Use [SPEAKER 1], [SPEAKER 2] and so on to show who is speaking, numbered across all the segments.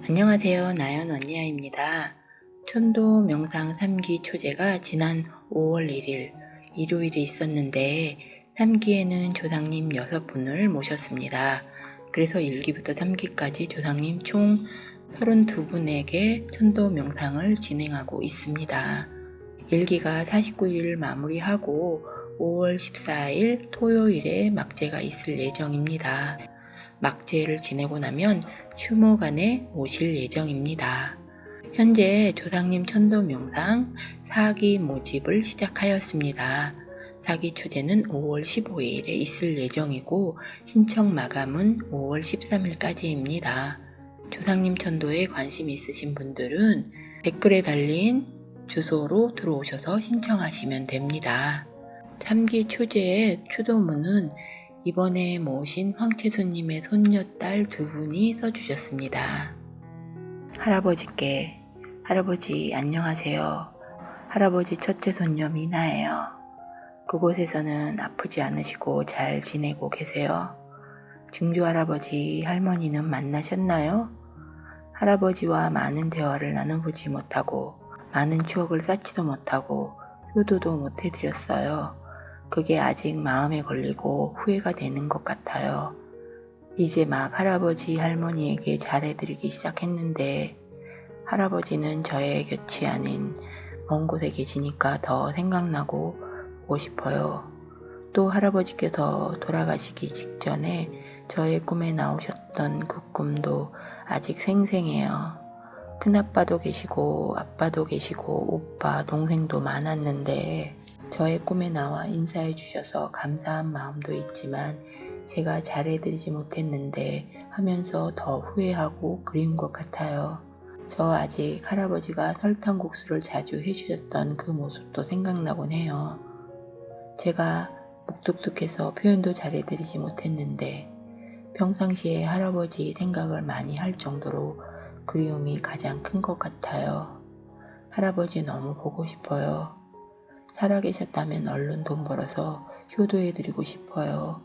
[SPEAKER 1] 안녕하세요. 나연 언니야입니다. 천도 명상 3기 초제가 지난 5월 1일 일요일에 있었는데 3기에는 조상님 6분을 모셨습니다. 그래서 1기부터 3기까지 조상님 총 32분에게 천도 명상을 진행하고 있습니다. 1기가 49일 마무리하고 5월 14일 토요일에 막제가 있을 예정입니다. 막제를 지내고 나면 휴무간에 오실 예정입니다. 현재 조상님 천도 명상 사기 모집을 시작하였습니다. 사기 초제는 5월 15일에 있을 예정이고 신청 마감은 5월 13일까지입니다. 조상님 천도에 관심 있으신 분들은 댓글에 달린 주소로 들어오셔서 신청하시면 됩니다. 3기 초제의 추도문은 이번에 모신 황채수님의 손녀딸 두 분이 써주셨습니다. 할아버지께 할아버지 안녕하세요. 할아버지 첫째 손녀 미나예요. 그곳에서는 아프지 않으시고 잘 지내고 계세요. 증조 할아버지 할머니는 만나셨나요? 할아버지와 많은 대화를 나눠보지 못하고 많은 추억을 쌓지도 못하고 효도도 못해드렸어요. 그게 아직 마음에 걸리고 후회가 되는 것 같아요. 이제 막 할아버지 할머니에게 잘해드리기 시작했는데 할아버지는 저의 곁이 아닌 먼 곳에 계시니까 더 생각나고 보고 싶어요. 또 할아버지께서 돌아가시기 직전에 저의 꿈에 나오셨던 그 꿈도 아직 생생해요. 큰아빠도 계시고 아빠도 계시고 오빠 동생도 많았는데 저의 꿈에 나와 인사해 주셔서 감사한 마음도 있지만 제가 잘해드리지 못했는데 하면서 더 후회하고 그리운 것 같아요. 저 아직 할아버지가 설탕국수를 자주 해주셨던 그 모습도 생각나곤 해요. 제가 묵뚝뚝해서 표현도 잘해드리지 못했는데 평상시에 할아버지 생각을 많이 할 정도로 그리움이 가장 큰 것 같아요. 할아버지 너무 보고 싶어요. 살아계셨다면 얼른 돈 벌어서 효도해드리고 싶어요.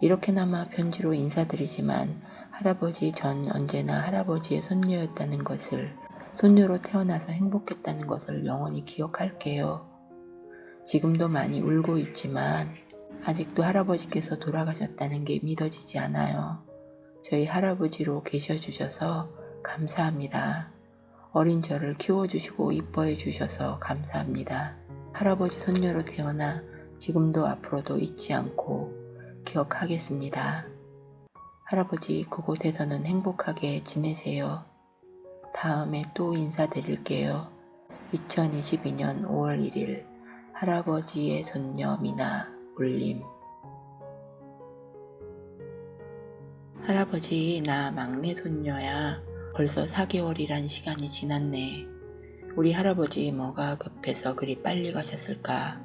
[SPEAKER 1] 이렇게나마 편지로 인사드리지만 할아버지 전 언제나 할아버지의 손녀였다는 것을 손녀로 태어나서 행복했다는 것을 영원히 기억할게요. 지금도 많이 울고 있지만 아직도 할아버지께서 돌아가셨다는 게 믿어지지 않아요. 저희 할아버지로 계셔주셔서 감사합니다. 어린 저를 키워주시고 이뻐해 주셔서 감사합니다. 할아버지 손녀로 태어나 지금도 앞으로도 잊지 않고 기억하겠습니다. 할아버지 그곳에서는 행복하게 지내세요. 다음에 또 인사드릴게요. 2022년 5월 1일 할아버지의 손녀 미나 올림 할아버지 나 막내 손녀야 벌써 4개월이란 시간이 지났네. 우리 할아버지 뭐가 급해서 그리 빨리 가셨을까?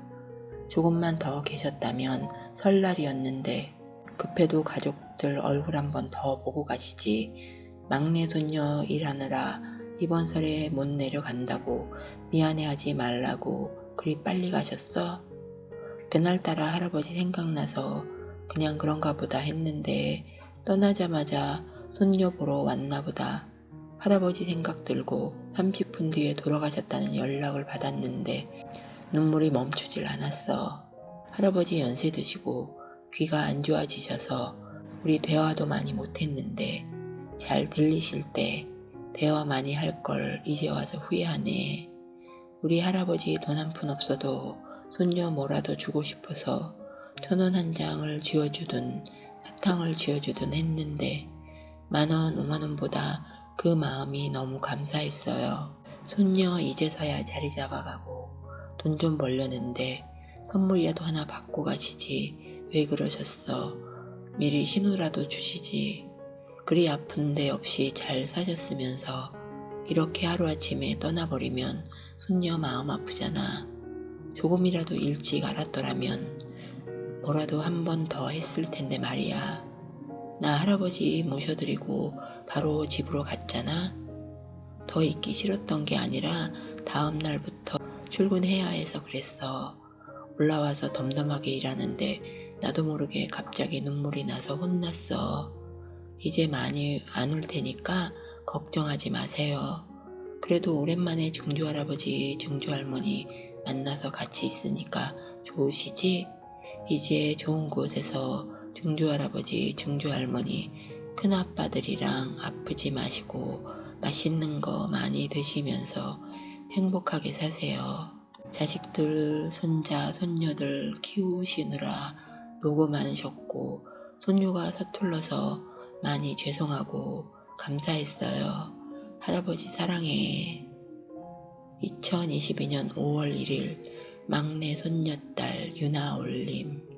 [SPEAKER 1] 조금만 더 계셨다면 설날이었는데 급해도 가족들 얼굴 한번 더 보고 가시지. 막내 손녀 일하느라 이번 설에 못 내려간다고 미안해하지 말라고 그리 빨리 가셨어? 그날따라 할아버지 생각나서 그냥 그런가 보다 했는데 떠나자마자 손녀 보러 왔나 보다. 할아버지 생각 들고 30분 뒤에 돌아가셨다는 연락을 받았는데 눈물이 멈추질 않았어. 할아버지 연세 드시고 귀가 안 좋아지셔서 우리 대화도 많이 못했는데 잘 들리실 때 대화 많이 할 걸 이제 와서 후회하네. 우리 할아버지 돈 한 푼 없어도 손녀 뭐라도 주고 싶어서 천 원 한 장을 쥐어주든 사탕을 쥐어주든 했는데 만원 오만원보다 그 마음이 너무 감사했어요. 손녀 이제서야 자리 잡아가고 돈 좀 벌려는데 선물이라도 하나 받고 가시지 왜 그러셨어. 미리 신호라도 주시지. 그리 아픈 데 없이 잘 사셨으면서 이렇게 하루아침에 떠나버리면 손녀 마음 아프잖아. 조금이라도 일찍 알았더라면 뭐라도 한 번 더 했을 텐데 말이야. 나 할아버지 모셔드리고 바로 집으로 갔잖아. 더 있기 싫었던 게 아니라 다음 날부터 출근해야 해서 그랬어. 올라와서 덤덤하게 일하는데 나도 모르게 갑자기 눈물이 나서 혼났어. 이제 많이 안울 테니까 걱정하지 마세요. 그래도 오랜만에 증조 할아버지, 증조 할머니 만나서 같이 있으니까 좋으시지? 이제 좋은 곳에서 증조 할아버지, 증조 할머니, 큰아빠들이랑 아프지 마시고 맛있는 거 많이 드시면서 행복하게 사세요. 자식들, 손자, 손녀들 키우시느라 노고 많으셨고 손녀가 서툴러서 많이 죄송하고 감사했어요. 할아버지 사랑해. 2022년 5월 1일 막내 손녀딸 유나 올림